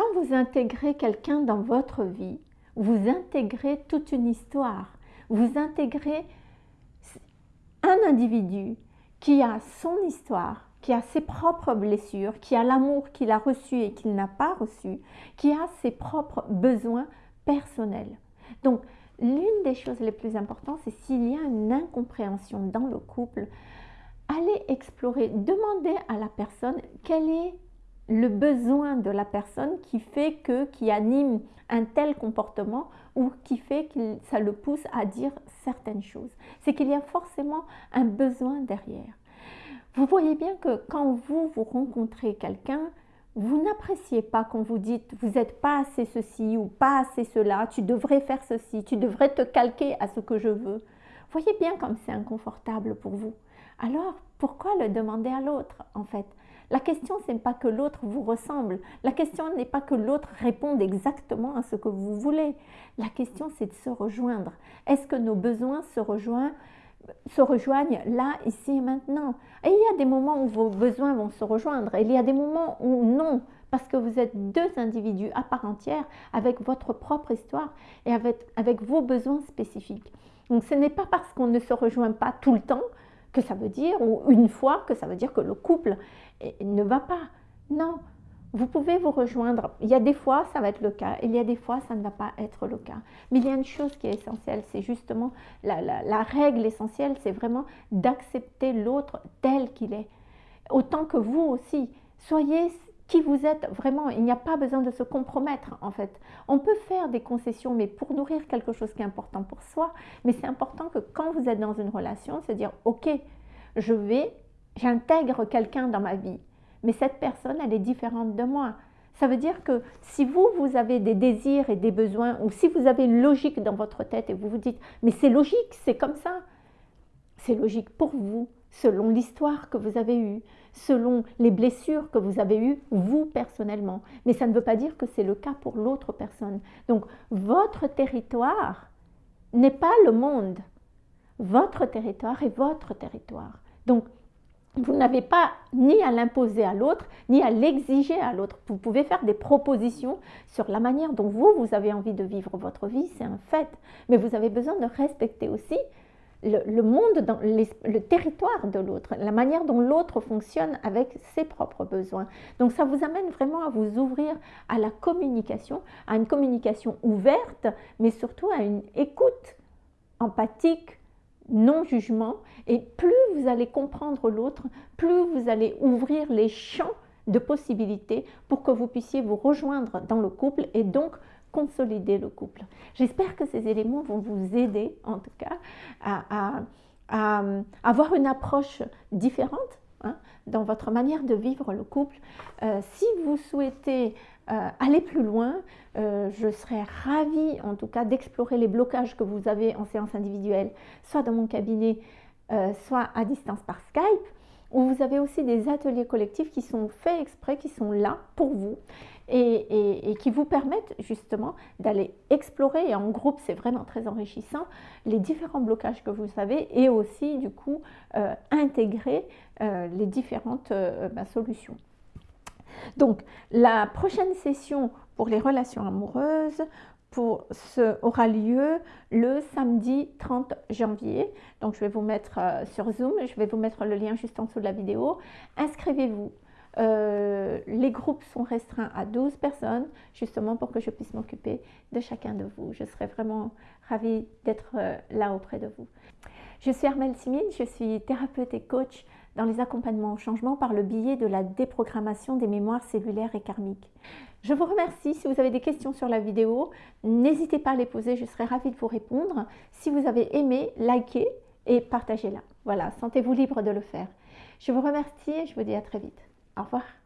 quand vous intégrez quelqu'un dans votre vie, vous intégrez toute une histoire, vous intégrez un individu qui a son histoire, qui a ses propres blessures, qui a l'amour qu'il a reçu et qu'il n'a pas reçu, qui a ses propres besoins personnels. Donc, l'une des choses les plus importantes, c'est s'il y a une incompréhension dans le couple, allez explorer, demandez à la personne quel est le besoin de la personne qui fait que, qui anime un tel comportement ou qui fait que ça le pousse à dire certaines choses. C'est qu'il y a forcément un besoin derrière. Vous voyez bien que quand vous, vous rencontrez quelqu'un, vous n'appréciez pas quand vous dites vous n'êtes pas assez ceci ou pas assez cela, tu devrais faire ceci, tu devrais te calquer à ce que je veux. Voyez bien comme c'est inconfortable pour vous. Alors, pourquoi le demander à l'autre en fait? La question, ce n'est pas que l'autre vous ressemble. La question n'est pas que l'autre réponde exactement à ce que vous voulez. La question, c'est de se rejoindre. Est-ce que nos besoins se rejoignent se rejoignent là, ici et maintenant? Et il y a des moments où vos besoins vont se rejoindre et il y a des moments où non, parce que vous êtes deux individus à part entière avec votre propre histoire et avec, avec vos besoins spécifiques. Donc ce n'est pas parce qu'on ne se rejoint pas tout le temps que ça veut dire, ou une fois, que ça veut dire que le couple ne va pas. Non, vous pouvez vous rejoindre. Il y a des fois, ça va être le cas. Il y a des fois, ça ne va pas être le cas. Mais il y a une chose qui est essentielle, c'est justement la, règle essentielle, c'est vraiment d'accepter l'autre tel qu'il est. Autant que vous aussi. Soyez qui vous êtes vraiment. Il n'y a pas besoin de se compromettre, en fait. On peut faire des concessions, mais pour nourrir quelque chose qui est important pour soi. Mais c'est important que quand vous êtes dans une relation, se dire, OK, je vais, j'intègre quelqu'un dans ma vie mais cette personne, elle est différente de moi. Ça veut dire que si vous, vous avez des désirs et des besoins, ou si vous avez une logique dans votre tête et vous vous dites, mais c'est logique, c'est comme ça, c'est logique pour vous, selon l'histoire que vous avez eue, selon les blessures que vous avez eues, vous personnellement. Mais ça ne veut pas dire que c'est le cas pour l'autre personne. Donc, votre territoire n'est pas le monde. Votre territoire est votre territoire. Donc, vous n'avez pas ni à l'imposer à l'autre, ni à l'exiger à l'autre. Vous pouvez faire des propositions sur la manière dont vous, vous avez envie de vivre votre vie, c'est un fait. Mais vous avez besoin de respecter aussi le, monde, dans le territoire de l'autre, la manière dont l'autre fonctionne avec ses propres besoins. Donc ça vous amène vraiment à vous ouvrir à la communication, à une communication ouverte, mais surtout à une écoute empathique, non-jugement, et plus vous allez comprendre l'autre, plus vous allez ouvrir les champs de possibilités pour que vous puissiez vous rejoindre dans le couple et donc consolider le couple. J'espère que ces éléments vont vous aider en tout cas à, avoir une approche différente hein, dans votre manière de vivre le couple. Euh, si vous souhaitez euh, aller plus loin, euh, je serais ravie en tout cas d'explorer les blocages que vous avez en séance individuelle, soit dans mon cabinet, soit à distance par Skype, où vous avez aussi des ateliers collectifs qui sont faits exprès, qui sont là pour vous et, qui vous permettent justement d'aller explorer, et en groupe c'est vraiment très enrichissant, les différents blocages que vous avez et aussi du coup intégrer les différentes bah, solutions. Donc, la prochaine session pour les relations amoureuses pour ce, aura lieu le samedi 30 janvier. Donc, je vais vous mettre euh, sur Zoom, je vais vous mettre le lien juste en dessous de la vidéo. Inscrivez-vous. Euh, les groupes sont restreints à 12 personnes, justement pour que je puisse m'occuper de chacun de vous. Je serai vraiment ravie d'être euh, là auprès de vous. Je suis Armelle Simine, je suis thérapeute et coach dans les accompagnements au changement par le biais de la déprogrammation des mémoires cellulaires et karmiques. Je vous remercie. Si vous avez des questions sur la vidéo, n'hésitez pas à les poser, je serai ravie de vous répondre. Si vous avez aimé, likez et partagez-la. Voilà, sentez-vous libre de le faire. Je vous remercie et je vous dis à très vite. Au revoir.